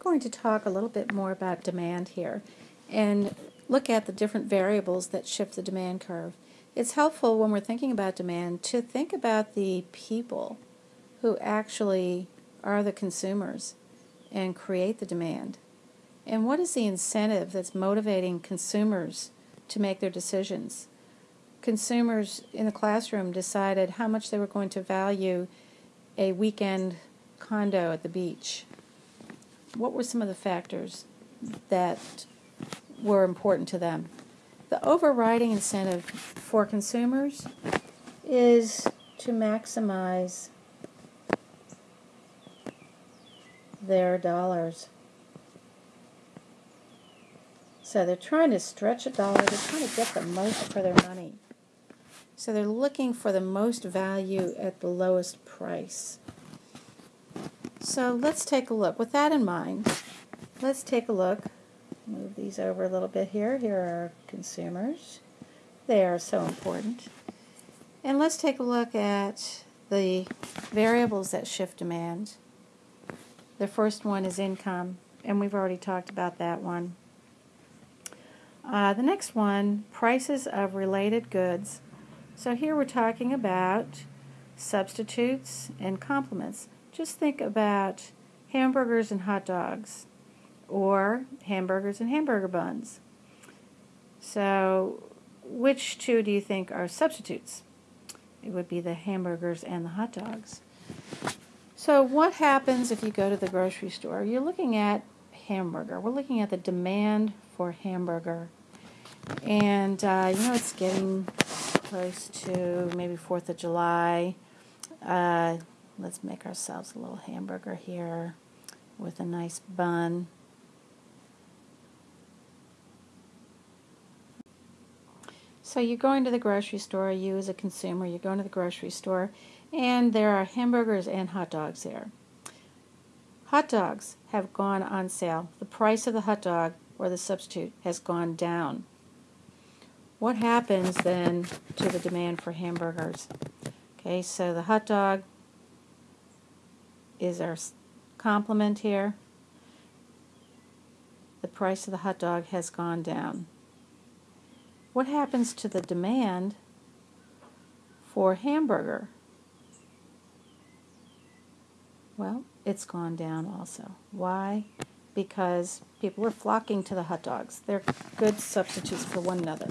going to talk a little bit more about demand here and look at the different variables that shift the demand curve. It's helpful when we're thinking about demand to think about the people who actually are the consumers and create the demand. And what is the incentive that's motivating consumers to make their decisions? Consumers in the classroom decided how much they were going to value a weekend condo at the beach. What were some of the factors that were important to them? The overriding incentive for consumers is to maximize their dollars. So they're trying to stretch a dollar, they're trying to get the most for their money. So they're looking for the most value at the lowest price. So let's take a look. With that in mind, let's take a look. Move these over a little bit here. Here are consumers. They are so important. And let's take a look at the variables that shift demand. The first one is income, and we've already talked about that one. Uh, the next one, prices of related goods. So here we're talking about substitutes and complements. Just think about hamburgers and hot dogs or hamburgers and hamburger buns. So which two do you think are substitutes? It would be the hamburgers and the hot dogs. So what happens if you go to the grocery store? You're looking at hamburger. We're looking at the demand for hamburger. And, uh, you know, it's getting close to maybe 4th of July. Uh, let's make ourselves a little hamburger here with a nice bun. So you're going to the grocery store, you as a consumer, you're going to the grocery store, and there are hamburgers and hot dogs there. Hot dogs have gone on sale. The price of the hot dog or the substitute has gone down. What happens then to the demand for hamburgers? Okay, so the hot dog is our complement here. The price of the hot dog has gone down. What happens to the demand for hamburger? Well, it's gone down also. Why? Because people are flocking to the hot dogs. They're good substitutes for one another.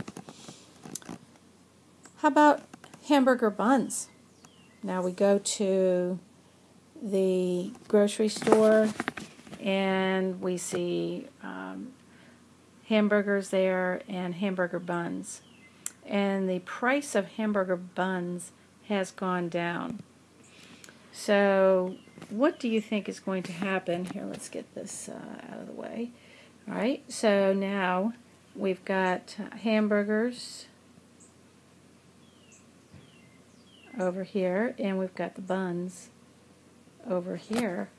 How about hamburger buns? Now we go to the grocery store and we see um, hamburgers there and hamburger buns. And the price of hamburger buns has gone down. So what do you think is going to happen? Here, let's get this uh, out of the way. All right, so now we've got hamburgers over here, and we've got the buns over here.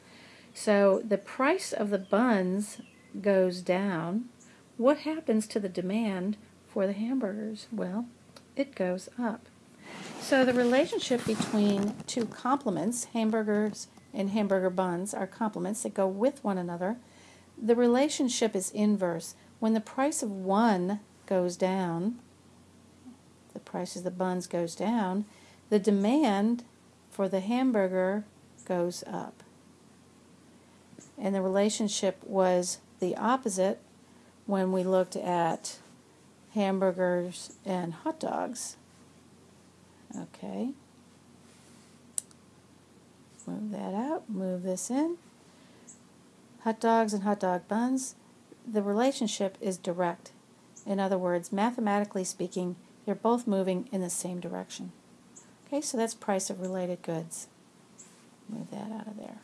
So the price of the buns goes down. What happens to the demand for the hamburgers? Well, it goes up. So the relationship between two complements, hamburgers and hamburger buns, are complements that go with one another. The relationship is inverse. When the price of one goes down, the price of the buns goes down, the demand for the hamburger goes up. And the relationship was the opposite when we looked at hamburgers and hot dogs. Okay. Move that out, move this in. Hot dogs and hot dog buns, the relationship is direct. In other words, mathematically speaking, they're both moving in the same direction. Okay, so that's price of related goods. Move that out of there.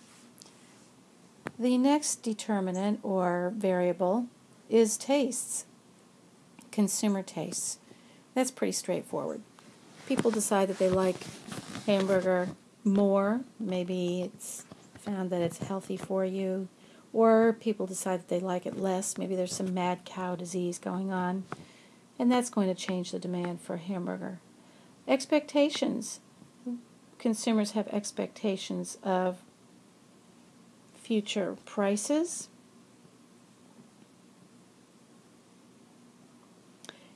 The next determinant or variable is tastes, consumer tastes. That's pretty straightforward. People decide that they like hamburger more. Maybe it's found that it's healthy for you. Or people decide that they like it less. Maybe there's some mad cow disease going on. And that's going to change the demand for hamburger. Expectations consumers have expectations of future prices.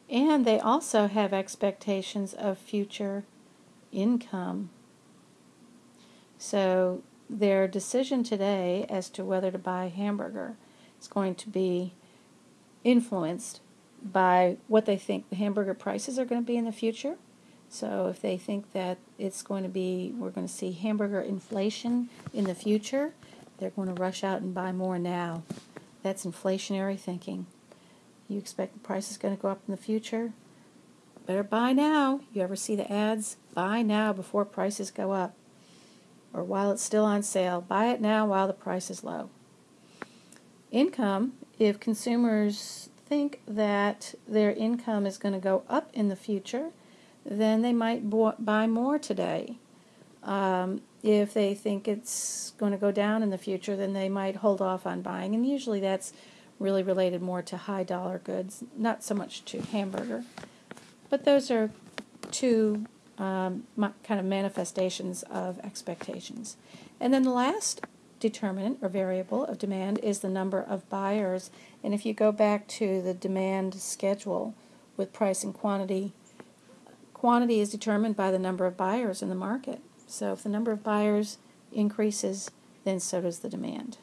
And they also have expectations of future income. So their decision today as to whether to buy a hamburger is going to be influenced by what they think the hamburger prices are going to be in the future so if they think that it's going to be, we're going to see hamburger inflation in the future, they're going to rush out and buy more now. That's inflationary thinking. You expect the price is going to go up in the future? Better buy now. You ever see the ads? Buy now before prices go up. Or while it's still on sale. Buy it now while the price is low. Income, if consumers think that their income is going to go up in the future, then they might buy more today. Um, if they think it's going to go down in the future, then they might hold off on buying. And usually that's really related more to high dollar goods, not so much to hamburger. But those are two um, kind of manifestations of expectations. And then the last determinant or variable of demand is the number of buyers. And if you go back to the demand schedule with price and quantity, quantity is determined by the number of buyers in the market. So if the number of buyers increases, then so does the demand.